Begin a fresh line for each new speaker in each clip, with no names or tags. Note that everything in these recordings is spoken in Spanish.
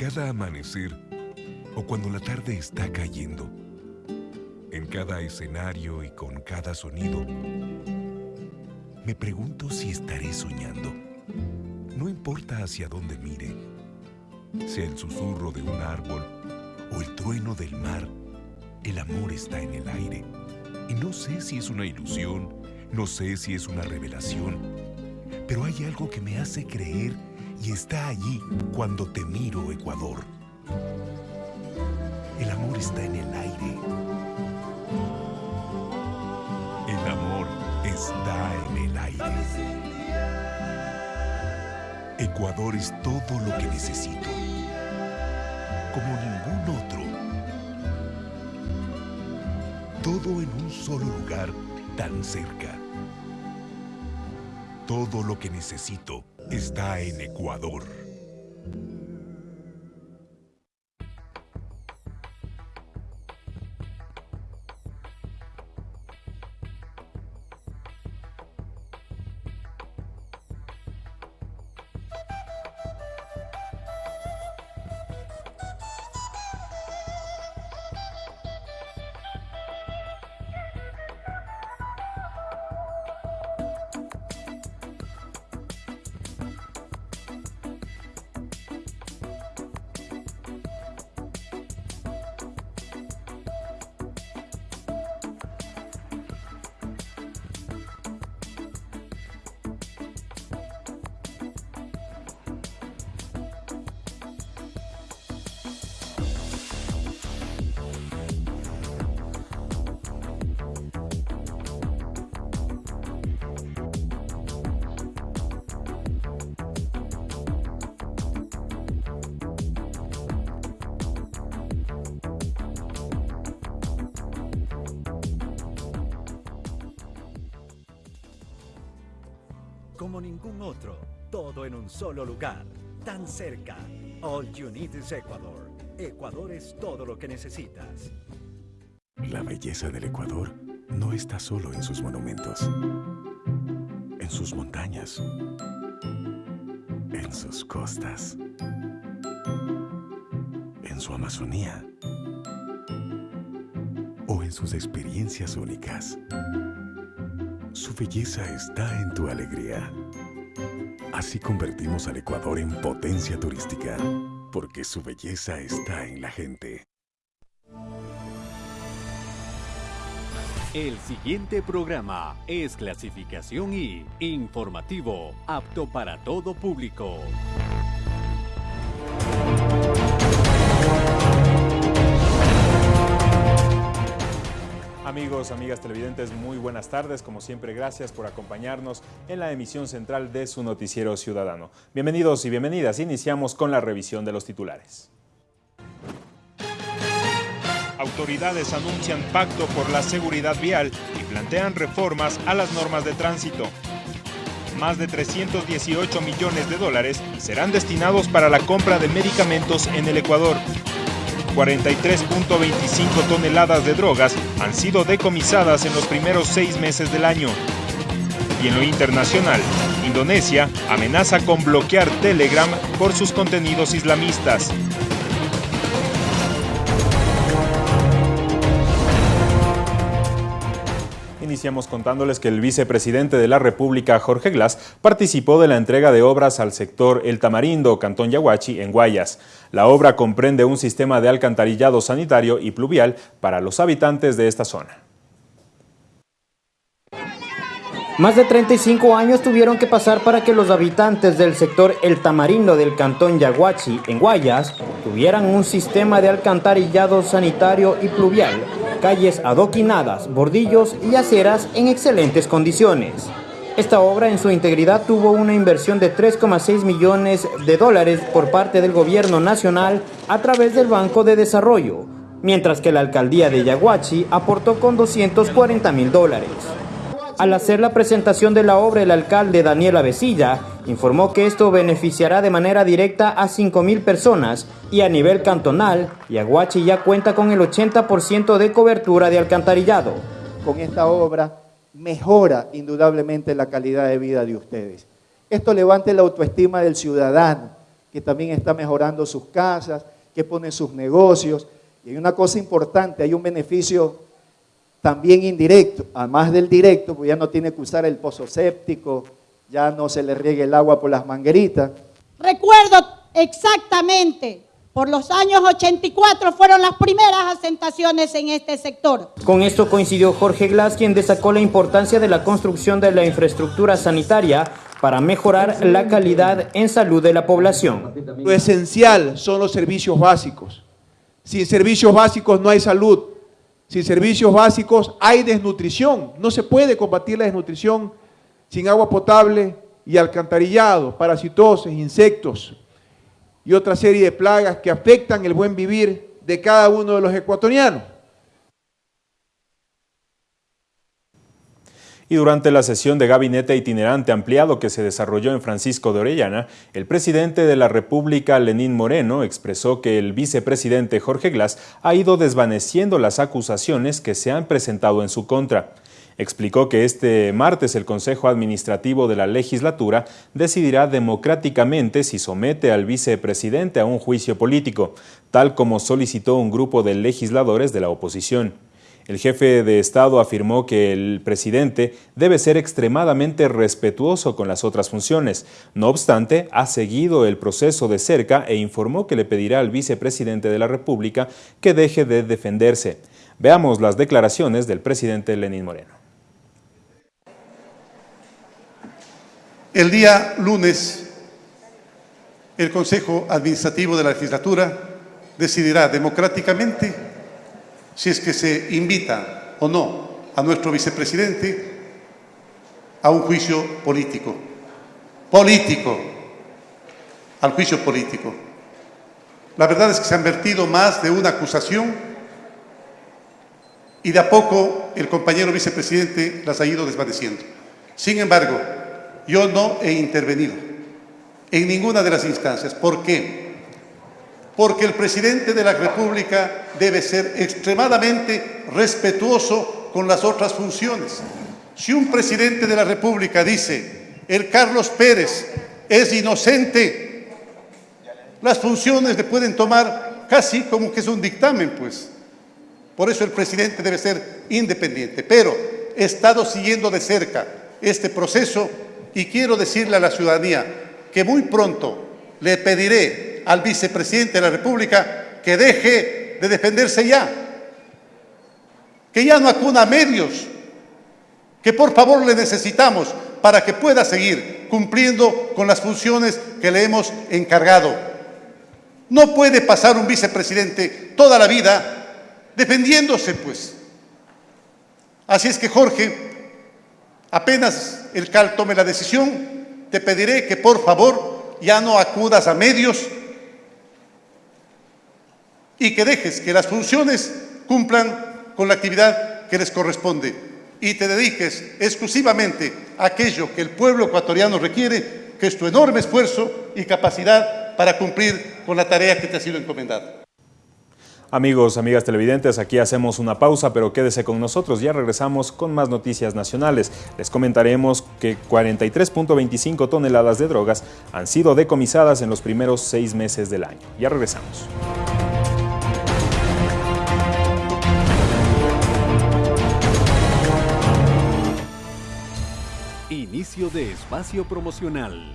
cada amanecer o cuando la tarde está cayendo, en cada escenario y con cada sonido, me pregunto si estaré soñando. No importa hacia dónde mire, sea el susurro de un árbol o el trueno del mar, el amor está en el aire. Y no sé si es una ilusión, no sé si es una revelación, pero hay algo que me hace creer y está allí cuando te miro, Ecuador. El amor está en el aire. El amor está en el aire. Ecuador es todo lo que necesito, como ningún otro. Todo en un solo lugar tan cerca. Todo lo que necesito está en Ecuador.
Como ningún otro, todo en un solo lugar, tan cerca. All you need is Ecuador. Ecuador es todo lo que necesitas.
La belleza del Ecuador no está solo en sus monumentos, en sus montañas, en sus costas, en su Amazonía o en sus experiencias únicas. Su belleza está en tu alegría. Así convertimos al Ecuador en potencia turística, porque su belleza está en la gente.
El siguiente programa es clasificación I, informativo, apto para todo público.
Amigos, amigas televidentes, muy buenas tardes. Como siempre, gracias por acompañarnos en la emisión central de su noticiero ciudadano. Bienvenidos y bienvenidas. Iniciamos con la revisión de los titulares.
Autoridades anuncian pacto por la seguridad vial y plantean reformas a las normas de tránsito. Más de 318 millones de dólares serán destinados para la compra de medicamentos en el Ecuador. 43.25 toneladas de drogas han sido decomisadas en los primeros seis meses del año. Y en lo internacional, Indonesia amenaza con bloquear Telegram por sus contenidos islamistas.
Iniciamos contándoles que el vicepresidente de la República, Jorge Glass, participó de la entrega de obras al sector El Tamarindo, Cantón Yaguachi, en Guayas. La obra comprende un sistema de alcantarillado sanitario y pluvial para los habitantes de esta zona.
Más de 35 años tuvieron que pasar para que los habitantes del sector El Tamarindo del cantón Yaguachi, en Guayas, tuvieran un sistema de alcantarillado sanitario y pluvial calles adoquinadas, bordillos y aceras en excelentes condiciones. Esta obra en su integridad tuvo una inversión de 3,6 millones de dólares por parte del gobierno nacional a través del Banco de Desarrollo, mientras que la alcaldía de Yaguachi aportó con 240 mil dólares. Al hacer la presentación de la obra, el alcalde Daniel Avesilla informó que esto beneficiará de manera directa a 5.000 personas y a nivel cantonal, Yaguachi ya cuenta con el 80% de cobertura de alcantarillado.
Con esta obra mejora indudablemente la calidad de vida de ustedes. Esto levanta la autoestima del ciudadano, que también está mejorando sus casas, que pone sus negocios. Y hay una cosa importante, hay un beneficio también indirecto, además del directo, pues ya no tiene que usar el pozo séptico, ya no se le riegue el agua por las mangueritas.
Recuerdo exactamente por los años 84 fueron las primeras asentaciones en este sector.
Con esto coincidió Jorge Glass, quien destacó la importancia de la construcción de la infraestructura sanitaria para mejorar la calidad en salud de la población.
Lo esencial son los servicios básicos. Sin servicios básicos no hay salud. Sin servicios básicos hay desnutrición. No se puede combatir la desnutrición sin agua potable y alcantarillado, parasitosis, insectos y otra serie de plagas que afectan el buen vivir de cada uno de los ecuatorianos.
Y durante la sesión de gabinete itinerante ampliado que se desarrolló en Francisco de Orellana, el presidente de la República, Lenín Moreno, expresó que el vicepresidente Jorge Glass ha ido desvaneciendo las acusaciones que se han presentado en su contra. Explicó que este martes el Consejo Administrativo de la Legislatura decidirá democráticamente si somete al vicepresidente a un juicio político, tal como solicitó un grupo de legisladores de la oposición. El jefe de Estado afirmó que el presidente debe ser extremadamente respetuoso con las otras funciones. No obstante, ha seguido el proceso de cerca e informó que le pedirá al vicepresidente de la República que deje de defenderse. Veamos las declaraciones del presidente Lenín Moreno.
El día lunes, el Consejo Administrativo de la Legislatura decidirá democráticamente si es que se invita o no a nuestro vicepresidente a un juicio político. Político. Al juicio político. La verdad es que se han vertido más de una acusación y de a poco el compañero vicepresidente las ha ido desvaneciendo. Sin embargo, yo no he intervenido en ninguna de las instancias. ¿Por qué? porque el presidente de la República debe ser extremadamente respetuoso con las otras funciones. Si un presidente de la República dice, el Carlos Pérez es inocente, las funciones le pueden tomar casi como que es un dictamen, pues. Por eso el presidente debe ser independiente. Pero he estado siguiendo de cerca este proceso y quiero decirle a la ciudadanía que muy pronto le pediré al vicepresidente de la República que deje de defenderse ya, que ya no acuna medios, que por favor le necesitamos para que pueda seguir cumpliendo con las funciones que le hemos encargado. No puede pasar un vicepresidente toda la vida defendiéndose, pues. Así es que, Jorge, apenas el CAL tome la decisión, te pediré que por favor ya no acudas a medios y que dejes que las funciones cumplan con la actividad que les corresponde y te dediques exclusivamente a aquello que el pueblo ecuatoriano requiere, que es tu enorme esfuerzo y capacidad para cumplir con la tarea que te ha sido encomendada.
Amigos, amigas televidentes, aquí hacemos una pausa, pero quédese con nosotros, ya regresamos con más noticias nacionales. Les comentaremos que 43.25 toneladas de drogas han sido decomisadas en los primeros seis meses del año. Ya regresamos.
Inicio de espacio promocional.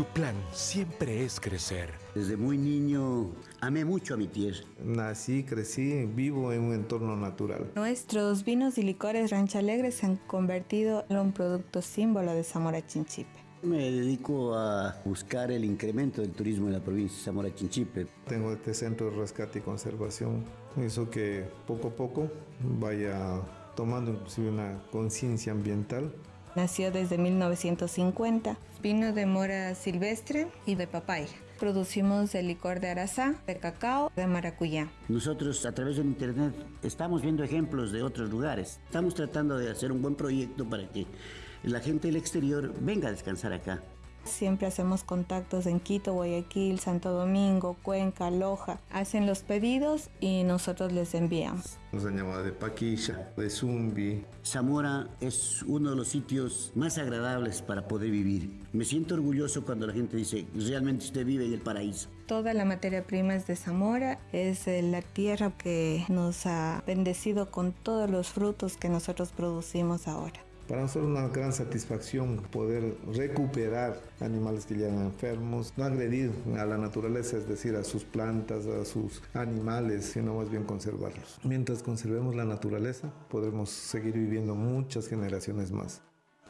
Tu plan siempre es crecer.
Desde muy niño amé mucho a mi tierra.
Nací, crecí, vivo en un entorno natural.
Nuestros vinos y licores Rancha Alegre se han convertido en un producto símbolo de Zamora Chinchipe.
Me dedico a buscar el incremento del turismo en la provincia de Zamora Chinchipe.
Tengo este centro de rescate y conservación. Hizo que poco a poco vaya tomando inclusive una conciencia ambiental.
Nació desde 1950. Vino de mora silvestre y de papaya. Producimos el licor de arazá, de cacao, de maracuyá.
Nosotros a través del internet estamos viendo ejemplos de otros lugares. Estamos tratando de hacer un buen proyecto para que la gente del exterior venga a descansar acá.
Siempre hacemos contactos en Quito, Guayaquil, Santo Domingo, Cuenca, Loja. Hacen los pedidos y nosotros les enviamos.
Nos han llamado de Paquilla, de Zumbi.
Zamora es uno de los sitios más agradables para poder vivir. Me siento orgulloso cuando la gente dice, realmente usted vive en el paraíso.
Toda la materia prima es de Zamora, es la tierra que nos ha bendecido con todos los frutos que nosotros producimos ahora.
Para nosotros es una gran satisfacción poder recuperar animales que llegan enfermos, no agredir a la naturaleza, es decir, a sus plantas, a sus animales, sino más bien conservarlos. Mientras conservemos la naturaleza, podremos seguir viviendo muchas generaciones más.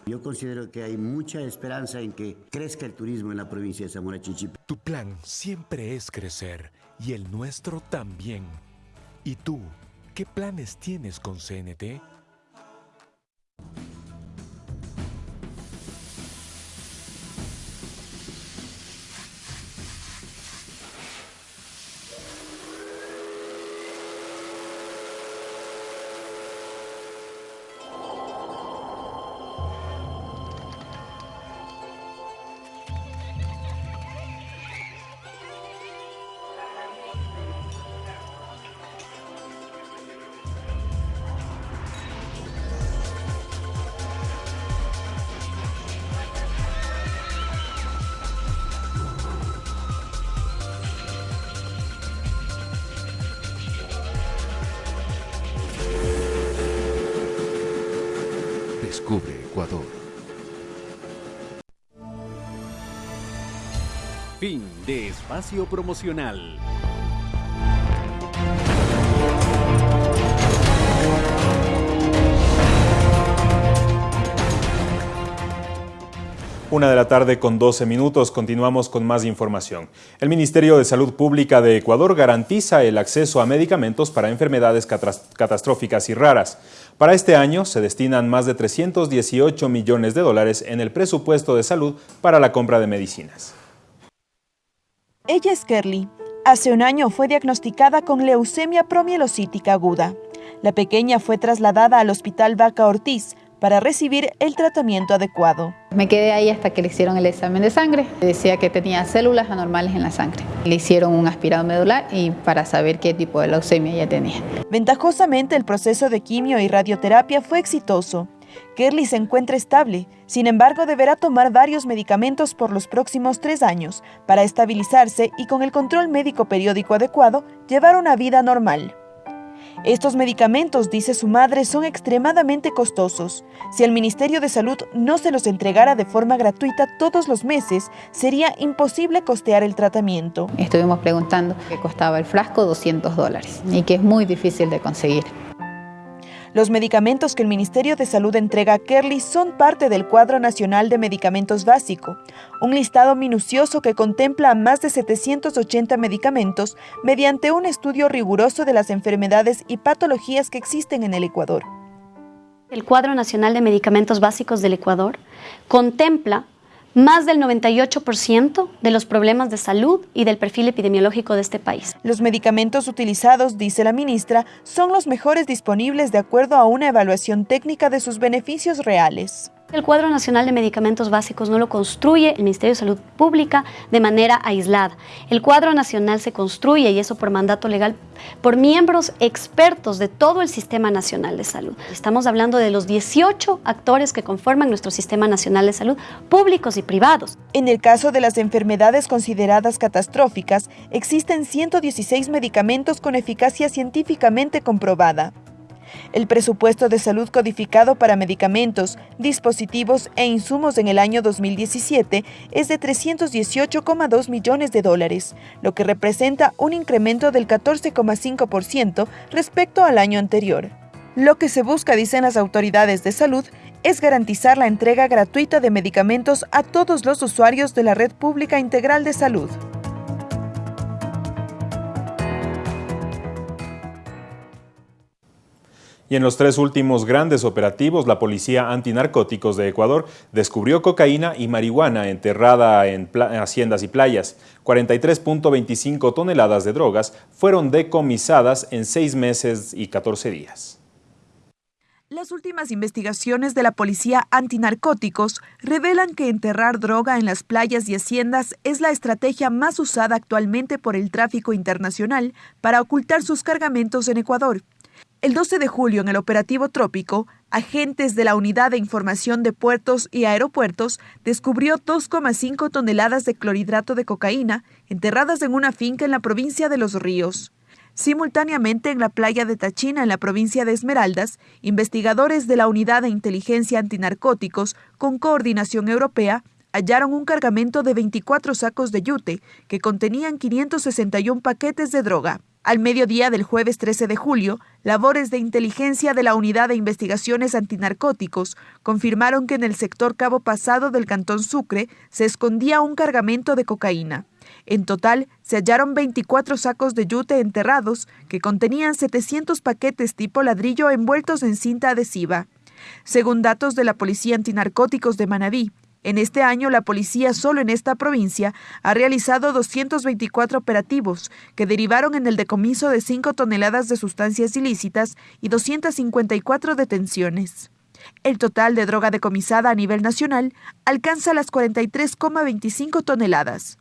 Yo considero que hay mucha esperanza en que crezca el turismo en la provincia de Zamora Chichipe.
Tu plan siempre es crecer y el nuestro también. ¿Y tú, qué planes tienes con CNT? Descubre Ecuador.
Fin de espacio promocional.
Una de la tarde con 12 minutos, continuamos con más información. El Ministerio de Salud Pública de Ecuador garantiza el acceso a medicamentos para enfermedades catastróficas y raras. Para este año se destinan más de 318 millones de dólares en el presupuesto de salud para la compra de medicinas.
Ella es Kerly. Hace un año fue diagnosticada con leucemia promielocítica aguda. La pequeña fue trasladada al Hospital Vaca Ortiz, para recibir el tratamiento adecuado.
Me quedé ahí hasta que le hicieron el examen de sangre. Decía que tenía células anormales en la sangre. Le hicieron un aspirado medular y para saber qué tipo de leucemia ella tenía.
Ventajosamente el proceso de quimio y radioterapia fue exitoso. Kerly se encuentra estable, sin embargo deberá tomar varios medicamentos por los próximos tres años para estabilizarse y con el control médico periódico adecuado llevar una vida normal. Estos medicamentos, dice su madre, son extremadamente costosos. Si el Ministerio de Salud no se los entregara de forma gratuita todos los meses, sería imposible costear el tratamiento.
Estuvimos preguntando qué costaba el frasco 200 dólares y que es muy difícil de conseguir.
Los medicamentos que el Ministerio de Salud entrega a Kerly son parte del Cuadro Nacional de Medicamentos Básico, un listado minucioso que contempla más de 780 medicamentos mediante un estudio riguroso de las enfermedades y patologías que existen en el Ecuador.
El Cuadro Nacional de Medicamentos Básicos del Ecuador contempla más del 98% de los problemas de salud y del perfil epidemiológico de este país.
Los medicamentos utilizados, dice la ministra, son los mejores disponibles de acuerdo a una evaluación técnica de sus beneficios reales.
El cuadro nacional de medicamentos básicos no lo construye el Ministerio de Salud Pública de manera aislada. El cuadro nacional se construye, y eso por mandato legal, por miembros expertos de todo el Sistema Nacional de Salud. Estamos hablando de los 18 actores que conforman nuestro Sistema Nacional de Salud, públicos y privados.
En el caso de las enfermedades consideradas catastróficas, existen 116 medicamentos con eficacia científicamente comprobada. El presupuesto de salud codificado para medicamentos, dispositivos e insumos en el año 2017 es de 318,2 millones de dólares, lo que representa un incremento del 14,5% respecto al año anterior. Lo que se busca, dicen las autoridades de salud, es garantizar la entrega gratuita de medicamentos a todos los usuarios de la Red Pública Integral de Salud.
Y en los tres últimos grandes operativos, la Policía Antinarcóticos de Ecuador descubrió cocaína y marihuana enterrada en haciendas y playas. 43.25 toneladas de drogas fueron decomisadas en seis meses y 14 días.
Las últimas investigaciones de la Policía Antinarcóticos revelan que enterrar droga en las playas y haciendas es la estrategia más usada actualmente por el tráfico internacional para ocultar sus cargamentos en Ecuador. El 12 de julio, en el operativo Trópico, agentes de la Unidad de Información de Puertos y Aeropuertos descubrió 2,5 toneladas de clorhidrato de cocaína enterradas en una finca en la provincia de Los Ríos. Simultáneamente, en la playa de Tachina, en la provincia de Esmeraldas, investigadores de la Unidad de Inteligencia Antinarcóticos, con coordinación europea, hallaron un cargamento de 24 sacos de yute que contenían 561 paquetes de droga. Al mediodía del jueves 13 de julio, labores de inteligencia de la Unidad de Investigaciones Antinarcóticos confirmaron que en el sector Cabo Pasado del Cantón Sucre se escondía un cargamento de cocaína. En total, se hallaron 24 sacos de yute enterrados que contenían 700 paquetes tipo ladrillo envueltos en cinta adhesiva. Según datos de la Policía Antinarcóticos de Manabí, en este año la policía solo en esta provincia ha realizado 224 operativos que derivaron en el decomiso de 5 toneladas de sustancias ilícitas y 254 detenciones. El total de droga decomisada a nivel nacional alcanza las 43,25 toneladas.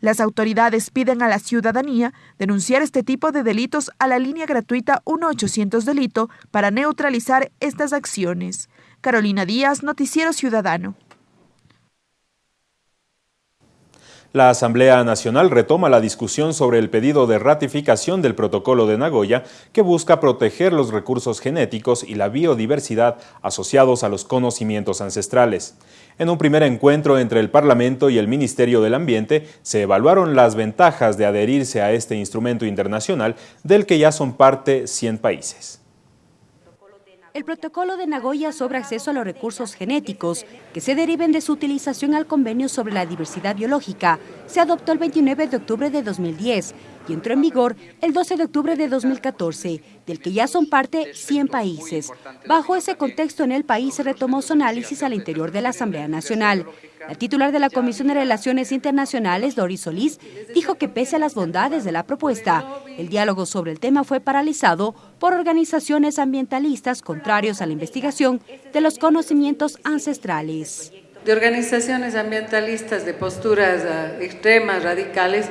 Las autoridades piden a la ciudadanía denunciar este tipo de delitos a la línea gratuita 1800 Delito para neutralizar estas acciones. Carolina Díaz, Noticiero Ciudadano.
La Asamblea Nacional retoma la discusión sobre el pedido de ratificación del Protocolo de Nagoya que busca proteger los recursos genéticos y la biodiversidad asociados a los conocimientos ancestrales. En un primer encuentro entre el Parlamento y el Ministerio del Ambiente se evaluaron las ventajas de adherirse a este instrumento internacional del que ya son parte 100 países.
El protocolo de Nagoya sobre acceso a los recursos genéticos que se deriven de su utilización al convenio sobre la diversidad biológica se adoptó el 29 de octubre de 2010 y entró en vigor el 12 de octubre de 2014, del que ya son parte 100 países. Bajo ese contexto, en el país se retomó su análisis al interior de la Asamblea Nacional. La titular de la Comisión de Relaciones Internacionales, Doris Solís, dijo que pese a las bondades de la propuesta, el diálogo sobre el tema fue paralizado por organizaciones ambientalistas contrarios a la investigación de los conocimientos ancestrales.
De organizaciones ambientalistas de posturas ah, extremas, radicales,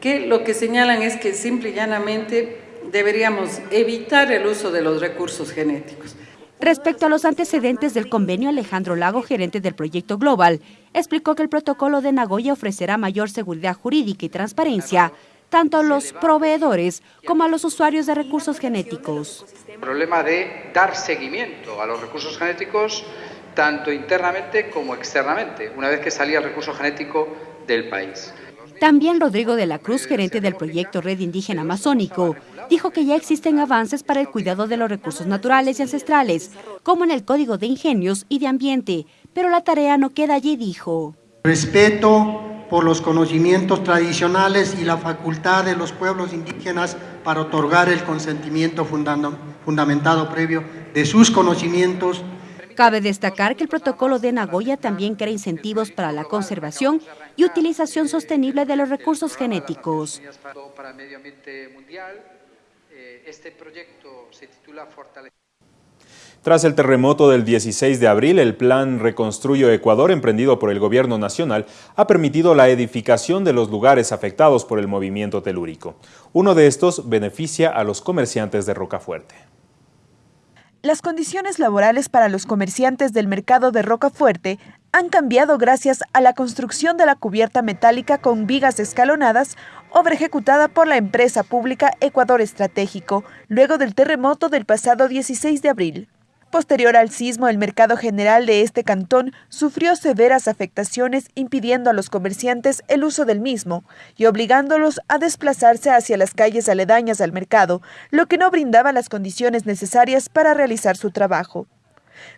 que lo que señalan es que simple y llanamente deberíamos evitar el uso de los recursos genéticos.
Respecto a los antecedentes del convenio, Alejandro Lago, gerente del proyecto Global, explicó que el protocolo de Nagoya ofrecerá mayor seguridad jurídica y transparencia tanto a los proveedores como a los usuarios de recursos genéticos.
El problema de dar seguimiento a los recursos genéticos tanto internamente como externamente, una vez que salía el recurso genético del país.
También Rodrigo de la Cruz, gerente del proyecto Red Indígena Amazónico, dijo que ya existen avances para el cuidado de los recursos naturales y ancestrales, como en el Código de Ingenios y de Ambiente, pero la tarea no queda allí, dijo.
Respeto por los conocimientos tradicionales y la facultad de los pueblos indígenas para otorgar el consentimiento fundamentado previo de sus conocimientos
Cabe destacar que el protocolo de Nagoya también crea incentivos para la conservación y utilización sostenible de los recursos genéticos.
Tras el terremoto del 16 de abril, el plan Reconstruyo Ecuador, emprendido por el Gobierno Nacional, ha permitido la edificación de los lugares afectados por el movimiento telúrico. Uno de estos beneficia a los comerciantes de Rocafuerte.
Las condiciones laborales para los comerciantes del mercado de Rocafuerte han cambiado gracias a la construcción de la cubierta metálica con vigas escalonadas, obra ejecutada por la empresa pública Ecuador Estratégico, luego del terremoto del pasado 16 de abril. Posterior al sismo, el mercado general de este cantón sufrió severas afectaciones impidiendo a los comerciantes el uso del mismo y obligándolos a desplazarse hacia las calles aledañas al mercado, lo que no brindaba las condiciones necesarias para realizar su trabajo.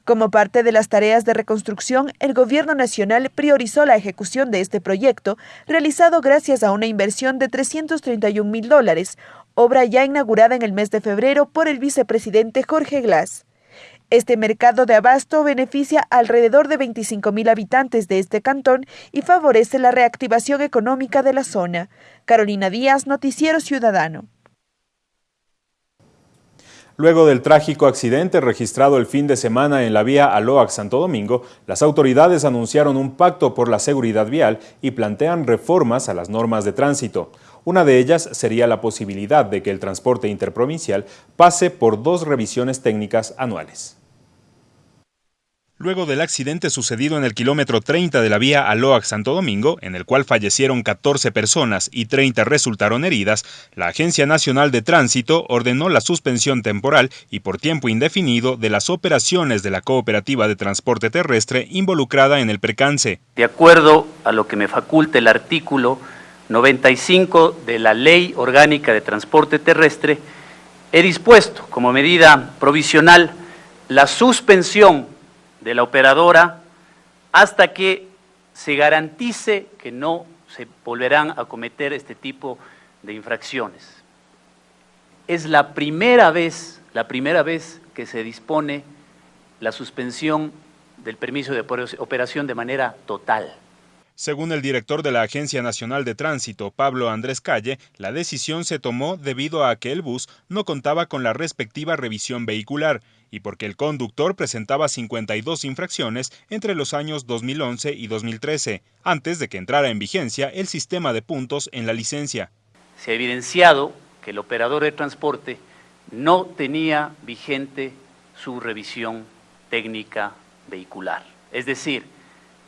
Como parte de las tareas de reconstrucción, el Gobierno Nacional priorizó la ejecución de este proyecto, realizado gracias a una inversión de 331 mil dólares, obra ya inaugurada en el mes de febrero por el vicepresidente Jorge Glass. Este mercado de abasto beneficia alrededor de 25.000 habitantes de este cantón y favorece la reactivación económica de la zona. Carolina Díaz, Noticiero Ciudadano.
Luego del trágico accidente registrado el fin de semana en la vía Aloac Santo Domingo, las autoridades anunciaron un pacto por la seguridad vial y plantean reformas a las normas de tránsito. Una de ellas sería la posibilidad de que el transporte interprovincial pase por dos revisiones técnicas anuales.
Luego del accidente sucedido en el kilómetro 30 de la vía Aloac Santo Domingo, en el cual fallecieron 14 personas y 30 resultaron heridas, la Agencia Nacional de Tránsito ordenó la suspensión temporal y por tiempo indefinido de las operaciones de la Cooperativa de Transporte Terrestre involucrada en el percance.
De acuerdo a lo que me faculta el artículo 95 de la Ley Orgánica de Transporte Terrestre, he dispuesto como medida provisional la suspensión de la operadora hasta que se garantice que no se volverán a cometer este tipo de infracciones. Es la primera vez, la primera vez que se dispone la suspensión del permiso de operación de manera total.
Según el director de la Agencia Nacional de Tránsito, Pablo Andrés Calle, la decisión se tomó debido a que el bus no contaba con la respectiva revisión vehicular y porque el conductor presentaba 52 infracciones entre los años 2011 y 2013, antes de que entrara en vigencia el sistema de puntos en la licencia.
Se ha evidenciado que el operador de transporte no tenía vigente su revisión técnica vehicular. Es decir,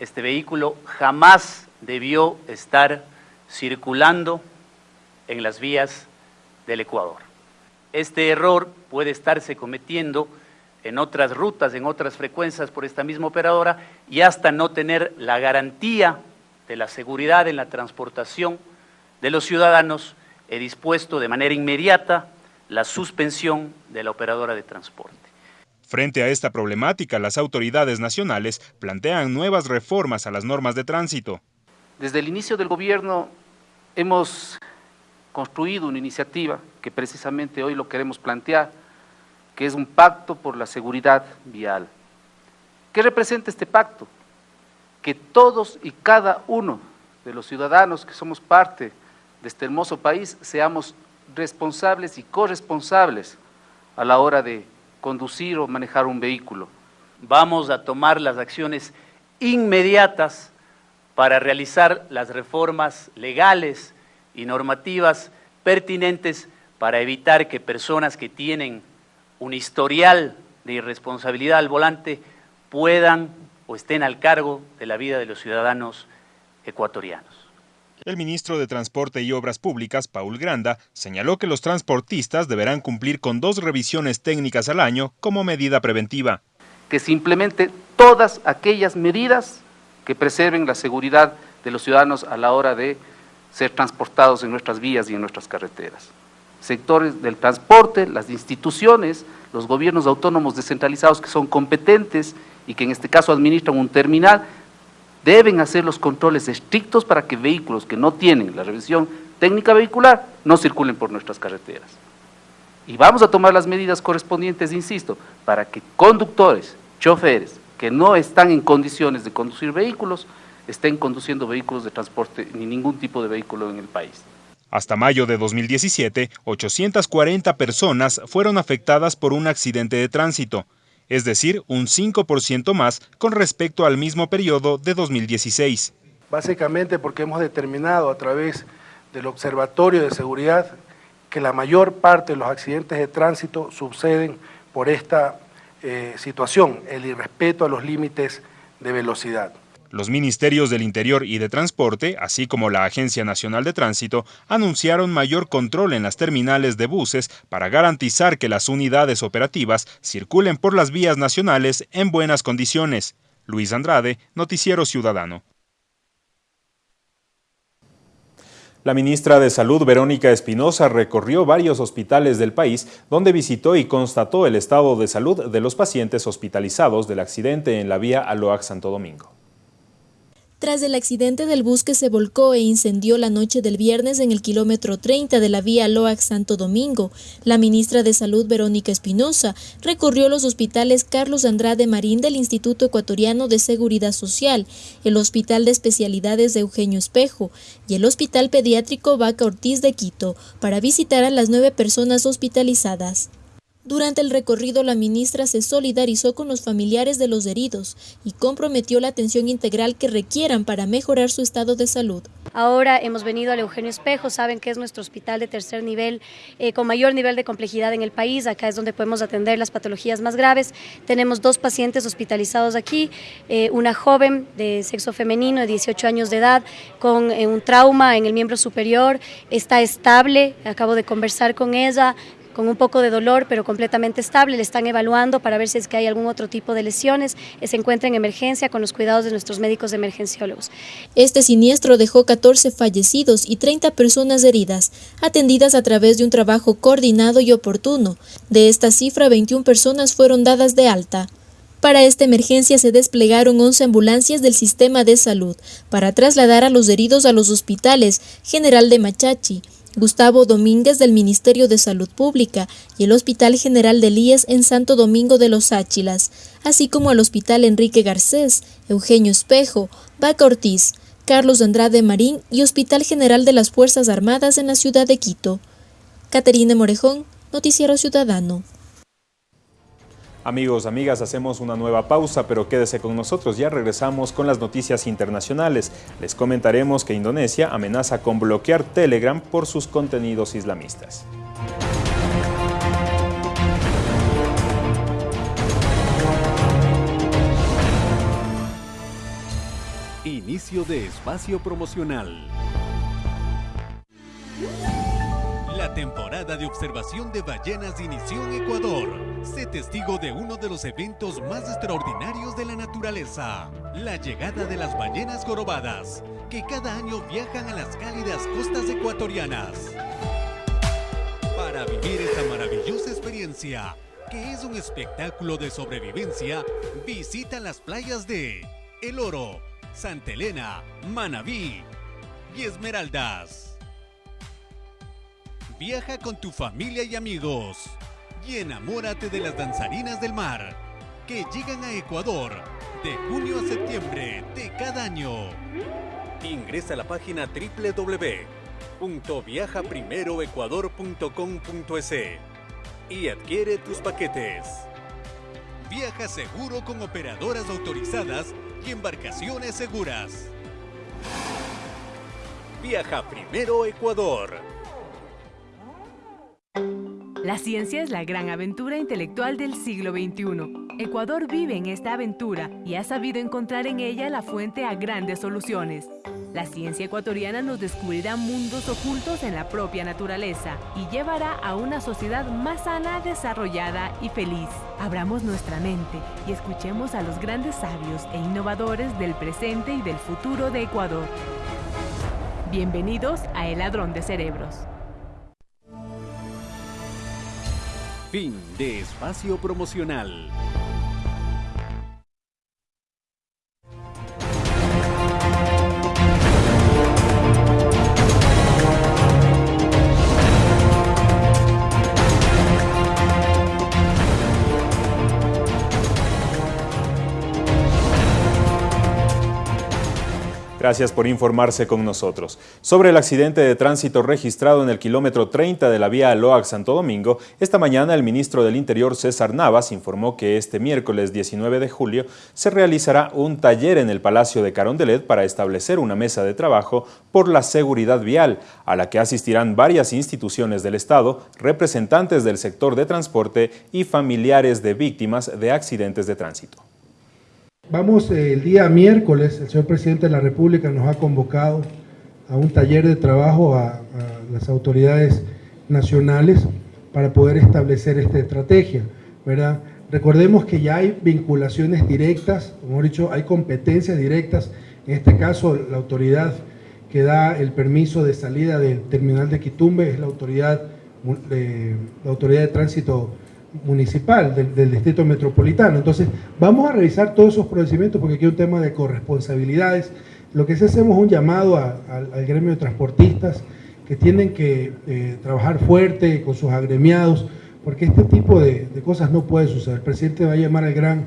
este vehículo jamás debió estar circulando en las vías del Ecuador. Este error puede estarse cometiendo en otras rutas, en otras frecuencias por esta misma operadora y hasta no tener la garantía de la seguridad en la transportación de los ciudadanos, he dispuesto de manera inmediata la suspensión de la operadora de transporte.
Frente a esta problemática, las autoridades nacionales plantean nuevas reformas a las normas de tránsito.
Desde el inicio del gobierno hemos construido una iniciativa que precisamente hoy lo queremos plantear, que es un pacto por la seguridad vial. ¿Qué representa este pacto? Que todos y cada uno de los ciudadanos que somos parte de este hermoso país seamos responsables y corresponsables a la hora de conducir o manejar un vehículo. Vamos a tomar las acciones inmediatas para realizar las reformas legales y normativas pertinentes para evitar que personas que tienen un historial de irresponsabilidad al volante puedan o estén al cargo de la vida de los ciudadanos ecuatorianos.
El ministro de Transporte y Obras Públicas, Paul Granda, señaló que los transportistas deberán cumplir con dos revisiones técnicas al año como medida preventiva.
Que se implemente todas aquellas medidas que preserven la seguridad de los ciudadanos a la hora de ser transportados en nuestras vías y en nuestras carreteras. Sectores del transporte, las instituciones, los gobiernos autónomos descentralizados que son competentes y que en este caso administran un terminal, deben hacer los controles estrictos para que vehículos que no tienen la revisión técnica vehicular no circulen por nuestras carreteras. Y vamos a tomar las medidas correspondientes, insisto, para que conductores, choferes, que no están en condiciones de conducir vehículos, estén conduciendo vehículos de transporte ni ningún tipo de vehículo en el país.
Hasta mayo de 2017, 840 personas fueron afectadas por un accidente de tránsito es decir, un 5% más con respecto al mismo periodo de 2016.
Básicamente porque hemos determinado a través del Observatorio de Seguridad que la mayor parte de los accidentes de tránsito suceden por esta eh, situación, el irrespeto a los límites de velocidad.
Los ministerios del Interior y de Transporte, así como la Agencia Nacional de Tránsito, anunciaron mayor control en las terminales de buses para garantizar que las unidades operativas circulen por las vías nacionales en buenas condiciones. Luis Andrade, Noticiero Ciudadano.
La ministra de Salud, Verónica Espinosa, recorrió varios hospitales del país donde visitó y constató el estado de salud de los pacientes hospitalizados del accidente en la vía Aloac Santo Domingo.
Tras el accidente del bus que se volcó e incendió la noche del viernes en el kilómetro 30 de la vía Loac Santo Domingo, la ministra de Salud Verónica Espinosa recorrió los hospitales Carlos Andrade Marín del Instituto Ecuatoriano de Seguridad Social, el Hospital de Especialidades de Eugenio Espejo y el Hospital Pediátrico Vaca Ortiz de Quito para visitar a las nueve personas hospitalizadas. Durante el recorrido, la ministra se solidarizó con los familiares de los heridos y comprometió la atención integral que requieran para mejorar su estado de salud.
Ahora hemos venido al Eugenio Espejo, saben que es nuestro hospital de tercer nivel, eh, con mayor nivel de complejidad en el país, acá es donde podemos atender las patologías más graves. Tenemos dos pacientes hospitalizados aquí, eh, una joven de sexo femenino de 18 años de edad con eh, un trauma en el miembro superior, está estable, acabo de conversar con ella, con un poco de dolor, pero completamente estable. Le están evaluando para ver si es que hay algún otro tipo de lesiones. Se encuentra en emergencia con los cuidados de nuestros médicos emergenciólogos.
Este siniestro dejó 14 fallecidos y 30 personas heridas, atendidas a través de un trabajo coordinado y oportuno. De esta cifra, 21 personas fueron dadas de alta. Para esta emergencia se desplegaron 11 ambulancias del sistema de salud para trasladar a los heridos a los hospitales General de Machachi, Gustavo Domínguez del Ministerio de Salud Pública y el Hospital General de Líes en Santo Domingo de los Áchilas, así como al Hospital Enrique Garcés, Eugenio Espejo, Vaca Ortiz, Carlos Andrade Marín y Hospital General de las Fuerzas Armadas en la ciudad de Quito. Caterina Morejón, Noticiero Ciudadano.
Amigos, amigas, hacemos una nueva pausa, pero quédese con nosotros, ya regresamos con las noticias internacionales. Les comentaremos que Indonesia amenaza con bloquear Telegram por sus contenidos islamistas.
Inicio de espacio promocional. La temporada de observación de ballenas inició en Ecuador. Sé testigo de uno de los eventos más extraordinarios de la naturaleza, la llegada de las ballenas jorobadas, que cada año viajan a las cálidas costas ecuatorianas. Para vivir esta maravillosa experiencia, que es un espectáculo de sobrevivencia, visita las playas de El Oro, Santa Elena, Manabí y Esmeraldas. Viaja con tu familia y amigos y enamórate de las danzarinas del mar que llegan a Ecuador de junio a septiembre de cada año. Ingresa a la página www.viajaprimeroecuador.com.es y adquiere tus paquetes. Viaja seguro con operadoras autorizadas y embarcaciones seguras. Viaja Primero Ecuador.
La ciencia es la gran aventura intelectual del siglo XXI. Ecuador vive en esta aventura y ha sabido encontrar en ella la fuente a grandes soluciones. La ciencia ecuatoriana nos descubrirá mundos ocultos en la propia naturaleza y llevará a una sociedad más sana, desarrollada y feliz. Abramos nuestra mente y escuchemos a los grandes sabios e innovadores del presente y del futuro de Ecuador. Bienvenidos a El Ladrón de Cerebros.
Fin de espacio promocional.
Gracias por informarse con nosotros. Sobre el accidente de tránsito registrado en el kilómetro 30 de la vía Loac-Santo Domingo, esta mañana el ministro del Interior César Navas informó que este miércoles 19 de julio se realizará un taller en el Palacio de Carondelet para establecer una mesa de trabajo por la seguridad vial, a la que asistirán varias instituciones del Estado, representantes del sector de transporte y familiares de víctimas de accidentes de tránsito.
Vamos eh, el día miércoles, el señor presidente de la República nos ha convocado a un taller de trabajo a, las autoridades nacionales para poder establecer esta estrategia, ¿verdad? Recordemos que ya hay vinculaciones directas, como he dicho, hay competencias directas, en este caso la autoridad que da el permiso de salida del terminal de Quitumbe es la autoridad, la autoridad de tránsito municipal, del, distrito metropolitano. Entonces, vamos a revisar todos esos procedimientos porque aquí hay un tema de corresponsabilidades. Lo que sí hacemos es un llamado al gremio de transportistas que tienen que eh, trabajar fuerte con sus agremiados, porque este tipo de, cosas no puede suceder. El presidente va a llamar al gran,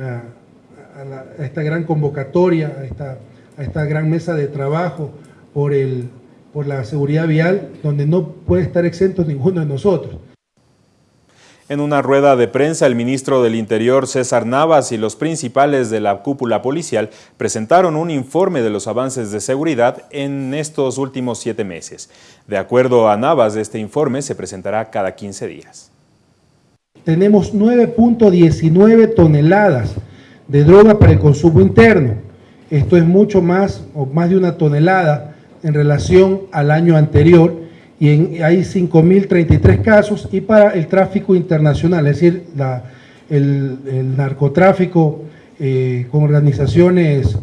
a, esta gran convocatoria, a esta, a esta gran mesa de trabajo por, el, por la seguridad vial, donde no puede estar exento ninguno de nosotros.
En una rueda de prensa, el ministro del Interior, César Navas, y los principales de la cúpula policial presentaron un informe de los avances de seguridad en estos últimos siete meses. De acuerdo a Navas, este informe se presentará cada 15 días.
Tenemos 9.19 toneladas de droga para el consumo interno. Esto es mucho más, o más de una tonelada en relación al año anterior y en, hay 5.033 casos y para el tráfico internacional, es decir, el, narcotráfico eh, con organizaciones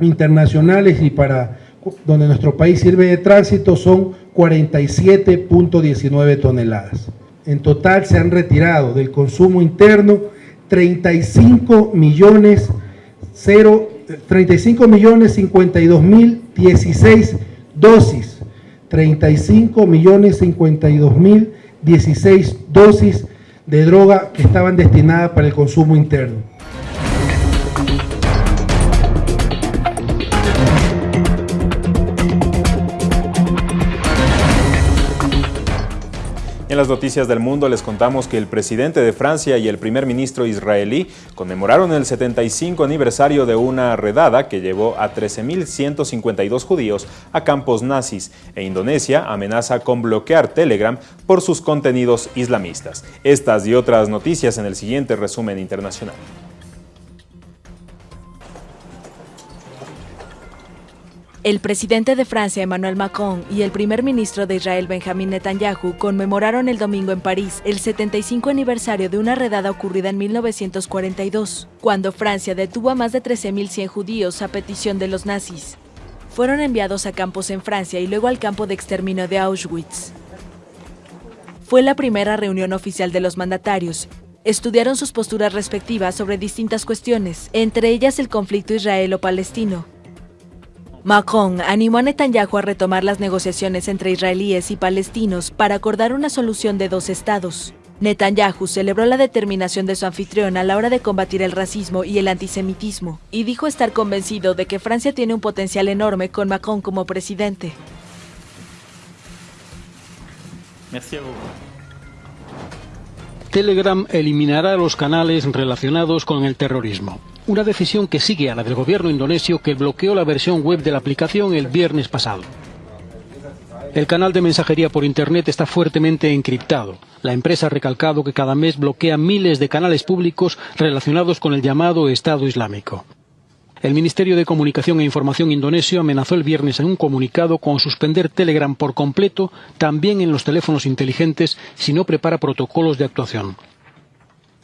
internacionales y para donde nuestro país sirve de tránsito son 47.19 toneladas. En total se han retirado del consumo interno 35 millones 35 millones 52 mil 16 dosis 35 millones 52 mil 16 dosis de droga que estaban destinadas para el consumo interno.
En las noticias del mundo les contamos que el presidente de Francia y el primer ministro israelí conmemoraron el 75 aniversario de una redada que llevó a 13.152 judíos a campos nazis e Indonesia amenaza con bloquear Telegram por sus contenidos islamistas. Estas y otras noticias en el siguiente resumen internacional.
El presidente de Francia, Emmanuel Macron, y el primer ministro de Israel, Benjamin Netanyahu, conmemoraron el domingo en París el 75 aniversario de una redada ocurrida en 1942, cuando Francia detuvo a más de 13.100 judíos a petición de los nazis. Fueron enviados a campos en Francia y luego al campo de exterminio de Auschwitz. Fue la primera reunión oficial de los mandatarios. Estudiaron sus posturas respectivas sobre distintas cuestiones, entre ellas el conflicto israelo-palestino, Macron animó a Netanyahu a retomar las negociaciones entre israelíes y palestinos para acordar una solución de dos estados. Netanyahu celebró la determinación de su anfitrión a la hora de combatir el racismo y el antisemitismo y dijo estar convencido de que Francia tiene un potencial enorme con Macron como presidente.
Telegram eliminará los canales relacionados con el terrorismo una decisión que sigue a la del gobierno indonesio que bloqueó la versión web de la aplicación el viernes pasado. El canal de mensajería por Internet está fuertemente encriptado. La empresa ha recalcado que cada mes bloquea miles de canales públicos relacionados con el llamado Estado Islámico. El Ministerio de Comunicación e Información indonesio amenazó el viernes en un comunicado con suspender Telegram por completo, también en los teléfonos inteligentes, si no prepara protocolos de actuación.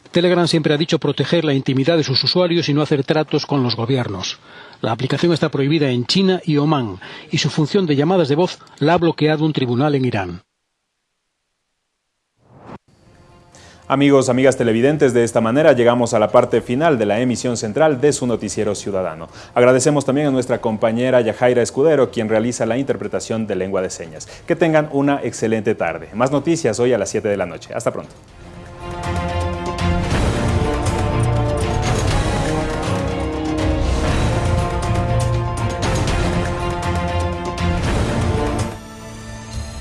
Telegram siempre ha dicho proteger la intimidad de sus usuarios y no hacer tratos con los gobiernos. La aplicación está prohibida en China y Omán y su función de llamadas de voz la ha bloqueado un tribunal en Irán.
Amigos, amigas televidentes, de esta manera llegamos a la parte final de la emisión central de su noticiero ciudadano. Agradecemos también a nuestra compañera Yajaira Escudero, quien realiza la interpretación de lengua de señas. Que tengan una excelente tarde. Más noticias hoy a las 7 de la noche. Hasta pronto.